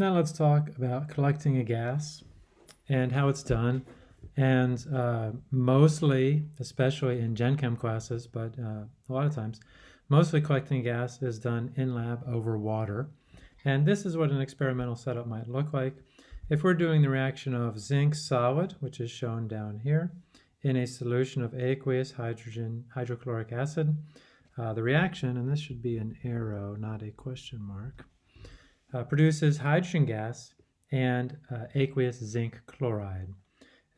Now let's talk about collecting a gas and how it's done. And uh, mostly, especially in Gen Chem classes, but uh, a lot of times, mostly collecting gas is done in lab over water. And this is what an experimental setup might look like. If we're doing the reaction of zinc solid, which is shown down here, in a solution of aqueous hydrogen hydrochloric acid, uh, the reaction, and this should be an arrow, not a question mark, uh, produces hydrogen gas and uh, aqueous zinc chloride.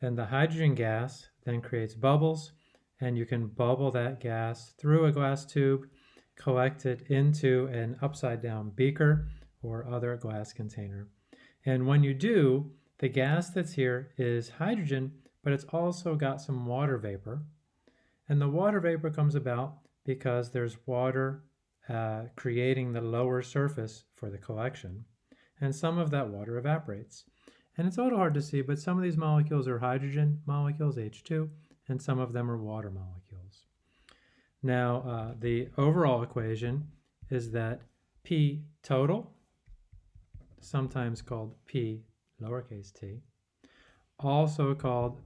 And the hydrogen gas then creates bubbles, and you can bubble that gas through a glass tube, collect it into an upside down beaker or other glass container. And when you do, the gas that's here is hydrogen, but it's also got some water vapor. And the water vapor comes about because there's water uh, creating the lower surface for the collection, and some of that water evaporates. And it's a little hard to see, but some of these molecules are hydrogen molecules, H2, and some of them are water molecules. Now, uh, the overall equation is that P total, sometimes called P lowercase t, also called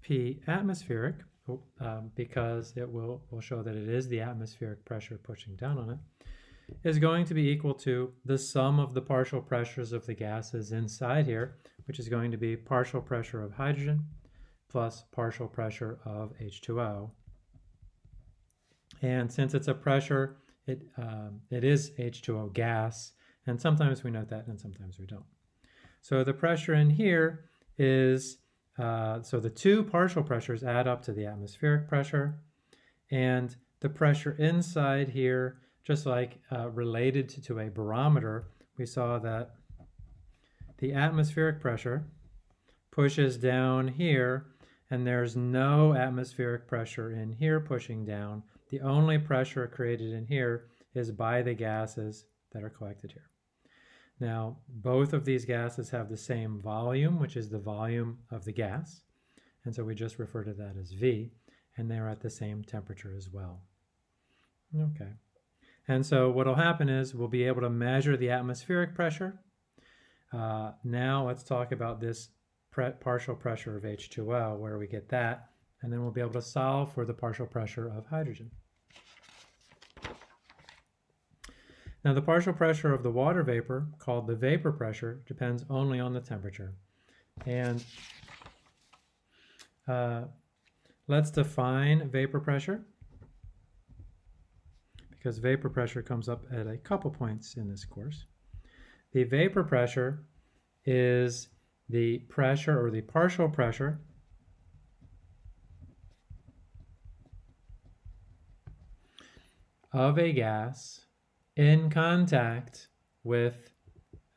P atmospheric, um, because it will, will show that it is the atmospheric pressure pushing down on it, is going to be equal to the sum of the partial pressures of the gases inside here, which is going to be partial pressure of hydrogen plus partial pressure of H2O. And since it's a pressure, it, um, it is H2O gas, and sometimes we note that and sometimes we don't. So the pressure in here is uh, so the two partial pressures add up to the atmospheric pressure. And the pressure inside here, just like uh, related to, to a barometer, we saw that the atmospheric pressure pushes down here and there's no atmospheric pressure in here pushing down. The only pressure created in here is by the gases that are collected here. Now, both of these gases have the same volume, which is the volume of the gas. And so we just refer to that as V, and they're at the same temperature as well. Okay. And so what will happen is we'll be able to measure the atmospheric pressure. Uh, now let's talk about this pre partial pressure of H2O, where we get that, and then we'll be able to solve for the partial pressure of hydrogen. Now the partial pressure of the water vapor, called the vapor pressure, depends only on the temperature. And uh, let's define vapor pressure because vapor pressure comes up at a couple points in this course. The vapor pressure is the pressure or the partial pressure of a gas in contact with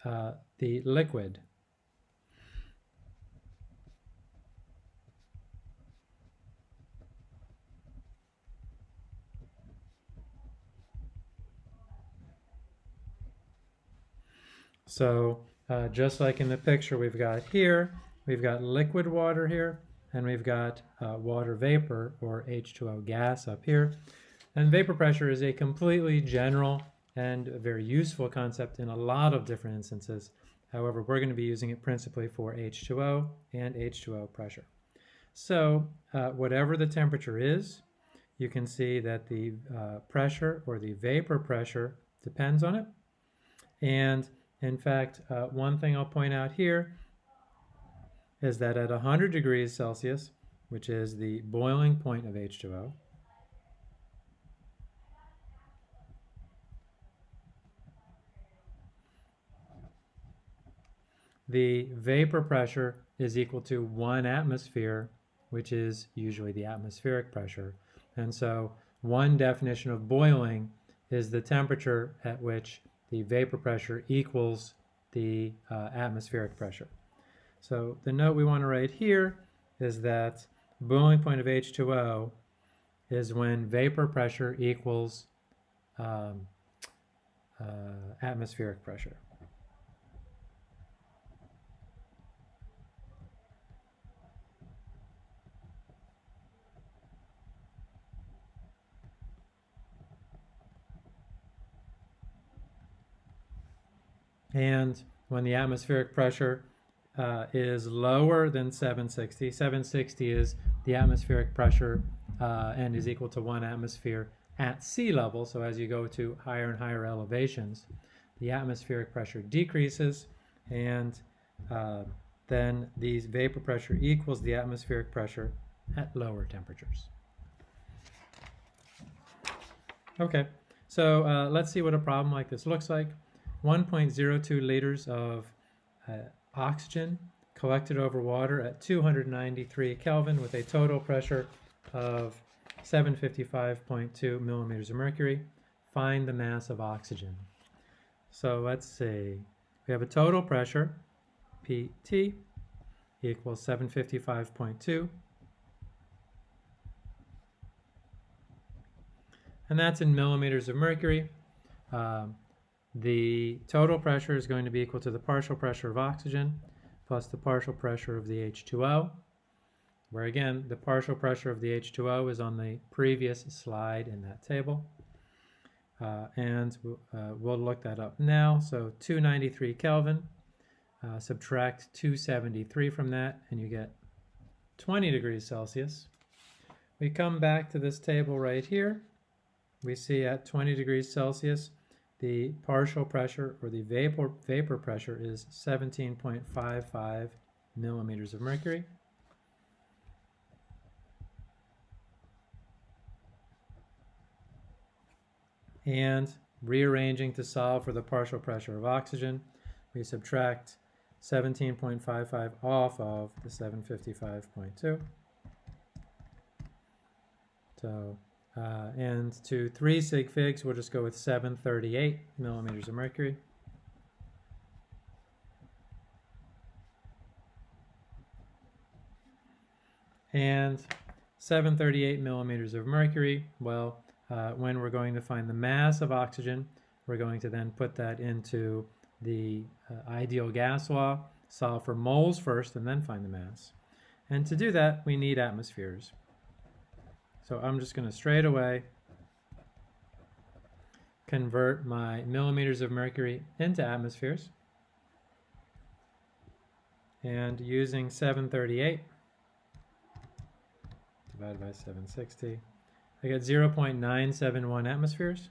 uh, the liquid. So uh, just like in the picture we've got here, we've got liquid water here, and we've got uh, water vapor or H2O gas up here. And vapor pressure is a completely general and a very useful concept in a lot of different instances. However, we're going to be using it principally for H2O and H2O pressure. So uh, whatever the temperature is, you can see that the uh, pressure or the vapor pressure depends on it. And in fact, uh, one thing I'll point out here is that at 100 degrees Celsius, which is the boiling point of H2O, the vapor pressure is equal to one atmosphere, which is usually the atmospheric pressure. And so one definition of boiling is the temperature at which the vapor pressure equals the uh, atmospheric pressure. So the note we want to write here is that boiling point of H2O is when vapor pressure equals um, uh, atmospheric pressure. And when the atmospheric pressure uh, is lower than 760. 760 is the atmospheric pressure uh, and is equal to one atmosphere at sea level. So as you go to higher and higher elevations, the atmospheric pressure decreases and uh, then the vapor pressure equals the atmospheric pressure at lower temperatures. Okay, so uh, let's see what a problem like this looks like. 1.02 liters of uh, oxygen collected over water at 293 Kelvin with a total pressure of 755.2 millimeters of mercury. Find the mass of oxygen. So let's see. We have a total pressure, PT, equals 755.2. And that's in millimeters of mercury. Um, the total pressure is going to be equal to the partial pressure of oxygen plus the partial pressure of the H2O, where again, the partial pressure of the H2O is on the previous slide in that table. Uh, and uh, we'll look that up now. So 293 Kelvin, uh, subtract 273 from that, and you get 20 degrees Celsius. We come back to this table right here. We see at 20 degrees Celsius, the partial pressure or the vapor, vapor pressure is 17.55 millimeters of mercury. And rearranging to solve for the partial pressure of oxygen, we subtract 17.55 off of the 755.2. So uh, and to 3 sig figs, we'll just go with 738 millimeters of mercury. And 738 millimeters of mercury, well, uh, when we're going to find the mass of oxygen, we're going to then put that into the uh, ideal gas law, solve for moles first, and then find the mass. And to do that, we need atmospheres. So I'm just going to straight away convert my millimeters of mercury into atmospheres. And using 738 divided by 760, I get 0.971 atmospheres.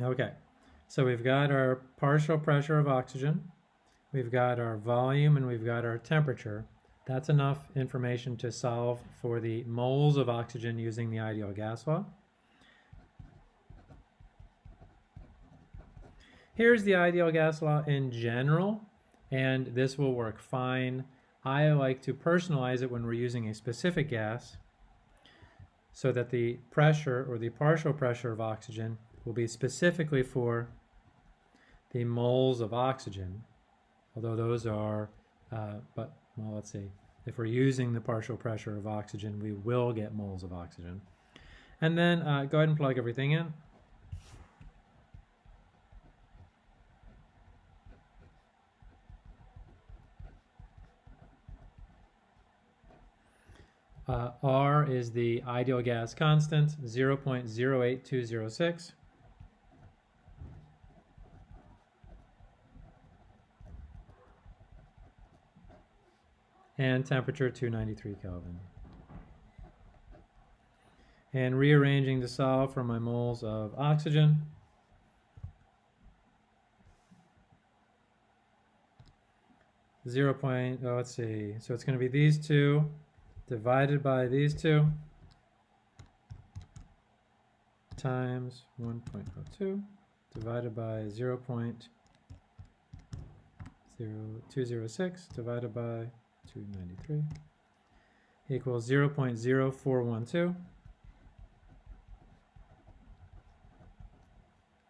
Okay, so we've got our partial pressure of oxygen, We've got our volume and we've got our temperature. That's enough information to solve for the moles of oxygen using the ideal gas law. Here's the ideal gas law in general, and this will work fine. I like to personalize it when we're using a specific gas so that the pressure or the partial pressure of oxygen will be specifically for the moles of oxygen although those are, uh, but, well, let's see. If we're using the partial pressure of oxygen, we will get moles of oxygen. And then uh, go ahead and plug everything in. Uh, R is the ideal gas constant, 0.08206. and temperature 293 Kelvin. And rearranging to solve for my moles of oxygen. Zero point, oh, let's see. So it's going to be these two divided by these two times 1.02 divided by 0 0.0206 divided by 293 equals 0 0.0412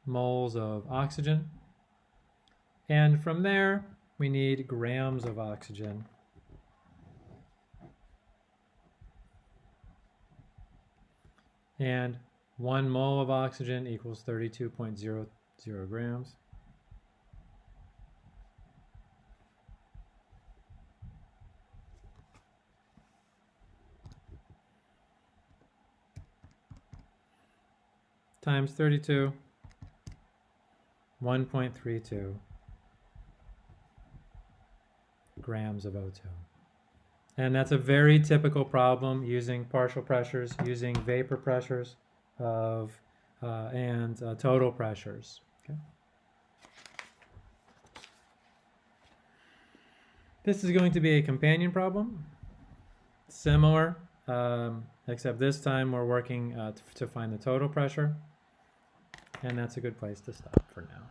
moles of oxygen. And from there, we need grams of oxygen. And one mole of oxygen equals 32.00 grams. Times 32 1.32 grams of O2. And that's a very typical problem using partial pressures, using vapor pressures of uh, and uh, total pressures. Okay. This is going to be a companion problem, similar, um, except this time we're working uh, to find the total pressure. And that's a good place to stop for now.